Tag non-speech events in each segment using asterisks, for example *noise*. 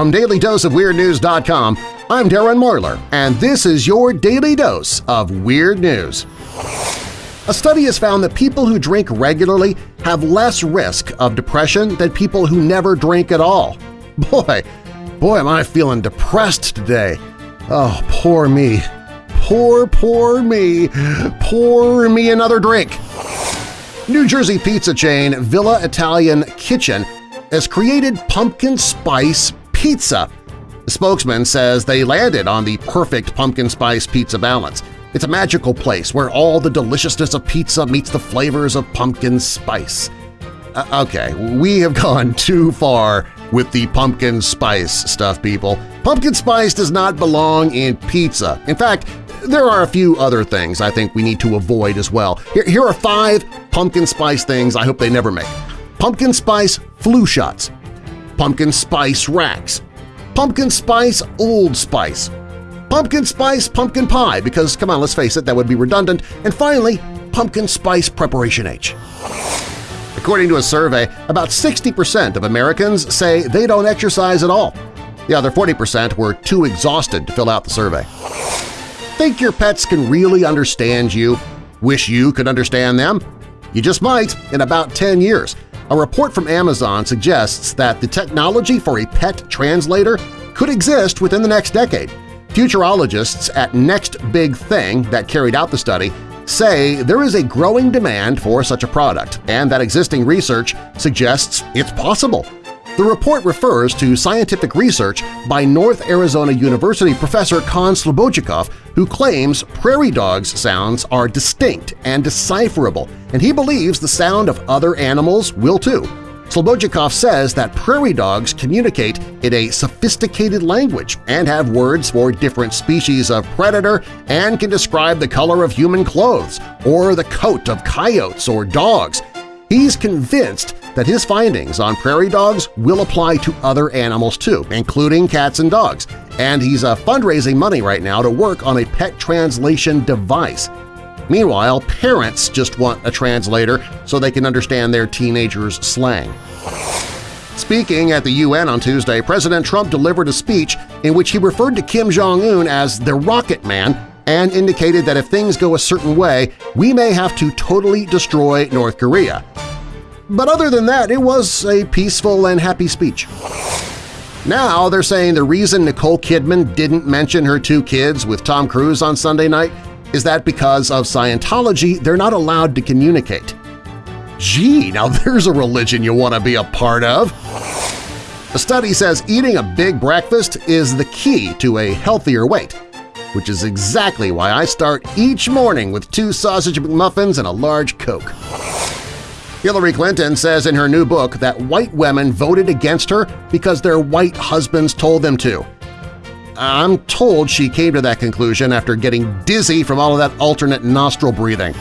From DailyDoseOfWeirdNews.com, I'm Darren Marlar, and this is your Daily Dose of Weird News. A study has found that people who drink regularly have less risk of depression than people who never drink at all. *laughs* Boy, boy am I feeling depressed today. Oh, poor me. Poor, poor me. Pour me another drink. New Jersey pizza chain Villa Italian Kitchen has created pumpkin spice pizza. The spokesman says they landed on the perfect pumpkin spice pizza balance. It's a magical place where all the deliciousness of pizza meets the flavors of pumpkin spice. Uh, okay, we have *laughs* gone too far with the pumpkin spice stuff, people. Pumpkin spice does not belong in pizza. In fact, there are a few other things I think we need to avoid as well. Here, here are five pumpkin spice things I hope they never make. Pumpkin spice flu shots, pumpkin spice racks, pumpkin spice Old Spice, pumpkin spice pumpkin pie because, come on, let's face it, that would be redundant, and finally, pumpkin spice preparation H. According to a survey, about 60% of Americans say they don't exercise at all. The other 40% were too exhausted to fill out the survey. Think your pets can really understand you? Wish you could understand them? You just might in about 10 years. A report from Amazon suggests that the technology for a pet translator could exist within the next decade. Futurologists at Next Big Thing that carried out the study say there is a growing demand for such a product and that existing research suggests it's possible. The report refers to scientific research by North Arizona University professor Con Slobodchikoff, who claims prairie dogs' sounds are distinct and decipherable, and he believes the sound of other animals will too. Slobodchikoff says that prairie dogs communicate in a sophisticated language and have words for different species of predator and can describe the color of human clothes or the coat of coyotes or dogs. He's convinced that his findings on prairie dogs will apply to other animals too, including cats and dogs, and he's uh, fundraising money right now to work on a pet translation device. Meanwhile, parents just want a translator so they can understand their teenagers' slang. Speaking at the UN on Tuesday, President Trump delivered a speech in which he referred to Kim Jong-un as the Rocket Man and indicated that if things go a certain way, we may have to totally destroy North Korea. But other than that, it was a peaceful and happy speech. Now they're saying the reason Nicole Kidman didn't mention her two kids with Tom Cruise on Sunday night is that because of Scientology, they're not allowed to communicate. Gee, now *laughs* there's a religion you want to be a part of! A study says eating a big breakfast is the key to a healthier weight, which is exactly why I start each morning with two sausage McMuffins and a large Coke. Hillary Clinton says in her new book that white women voted against her because their white husbands told them to. I'm told she came to that conclusion after getting dizzy from all of that alternate nostril breathing.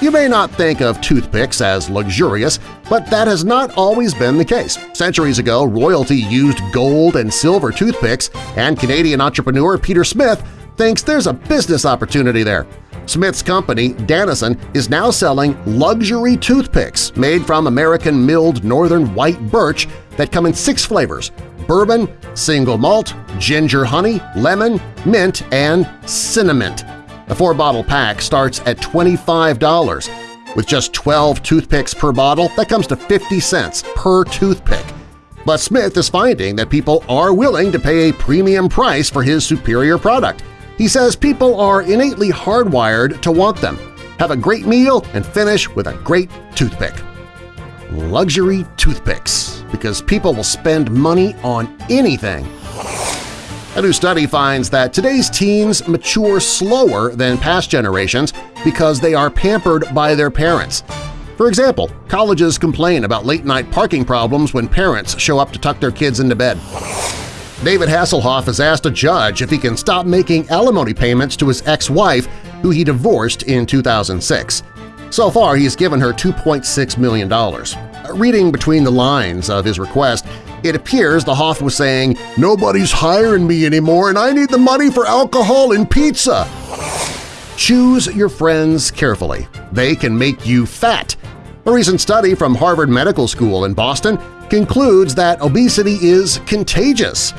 You may not think of toothpicks as luxurious, but that has not always been the case. Centuries ago, royalty used gold and silver toothpicks, and Canadian entrepreneur Peter Smith thinks there's a business opportunity there. Smith's company, Daneson, is now selling luxury toothpicks made from American milled northern white birch that come in six flavors – bourbon, single malt, ginger honey, lemon, mint, and cinnamon. The four-bottle pack starts at $25. With just 12 toothpicks per bottle, that comes to 50 cents per toothpick. But Smith is finding that people are willing to pay a premium price for his superior product. He says people are innately hardwired to want them. Have a great meal and finish with a great toothpick. Luxury toothpicks, because people will spend money on anything. A new study finds that today's teens mature slower than past generations because they are pampered by their parents. For example, colleges complain about late-night parking problems when parents show up to tuck their kids into bed. David Hasselhoff has asked a judge if he can stop making alimony payments to his ex-wife, who he divorced in 2006. So far, he's given her $2.6 million. Uh, reading between the lines of his request, it appears the Hoff was saying, "'Nobody's hiring me anymore and I need the money for alcohol and pizza!' Choose your friends carefully. They can make you fat. A recent study from Harvard Medical School in Boston concludes that obesity is contagious.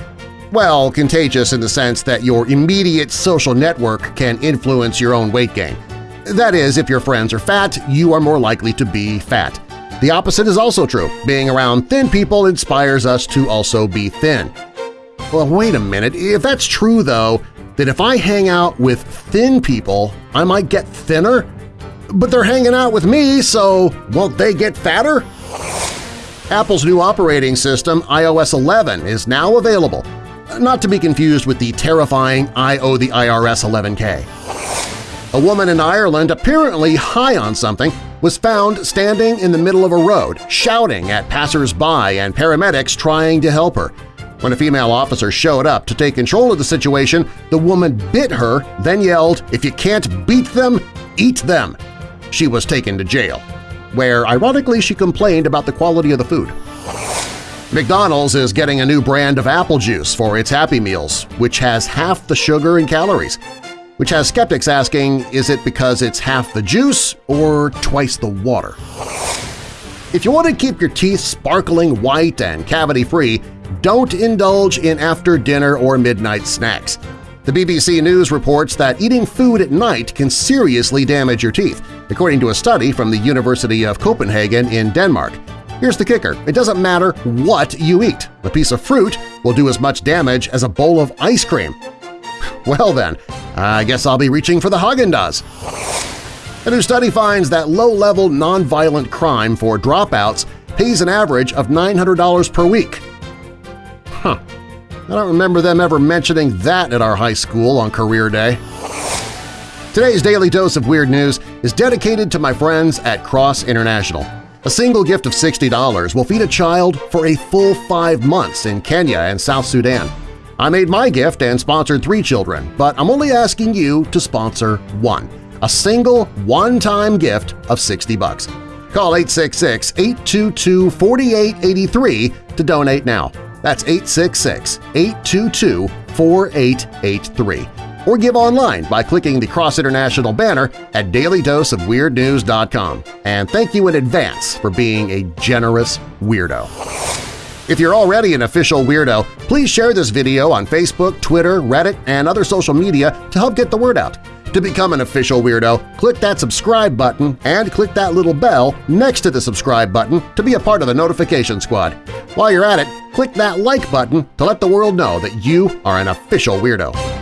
Well, contagious in the sense that your immediate social network can influence your own weight gain. That is, if your friends are fat, you are more likely to be fat. The opposite is also true. Being around thin people inspires us to also be thin. Well, wait a minute. If that's true, though, then if I hang out with thin people, I might get thinner? But they're hanging out with me, so won't they get fatter? Apple's new operating system, iOS 11, is now available, not to be confused with the terrifying I owe the IRS 11K. A woman in Ireland, apparently high on something, was found standing in the middle of a road, shouting at passers-by and paramedics trying to help her. When a female officer showed up to take control of the situation, the woman bit her, then yelled, if you can't beat them, eat them. She was taken to jail, where ironically she complained about the quality of the food. McDonald's is getting a new brand of apple juice for its Happy Meals, which has half the sugar and calories which has skeptics asking, is it because it's half the juice or twice the water? If you want to keep your teeth sparkling white and cavity-free, don't indulge in after-dinner or midnight snacks. The BBC News reports that eating food at night can seriously damage your teeth, according to a study from the University of Copenhagen in Denmark. Here's the kicker. It doesn't matter what you eat. A piece of fruit will do as much damage as a bowl of ice cream. *sighs* Well then, I guess I'll be reaching for the Haagen-Dazs. A new study finds that low-level nonviolent crime for dropouts pays an average of $900 per week. Huh. I don't remember them ever mentioning that at our high school on career day. Today's Daily Dose of Weird News is dedicated to my friends at Cross International. A single gift of $60 will feed a child for a full five months in Kenya and South Sudan. I made my gift and sponsored three children, but I'm only asking you to sponsor one – a single one-time gift of 60 bucks. Call 866-822-4883 to donate now. That's 866-822-4883. Or give online by clicking the Cross International banner at dailydoseofweirdnews.com. And thank you in advance for being a generous weirdo. If you're already an official weirdo, please share this video on Facebook, Twitter, Reddit, and other social media to help get the word out. To become an official weirdo, click that subscribe button and click that little bell next to the subscribe button to be a part of the notification squad. While you're at it, click that like button to let the world know that you are an official weirdo.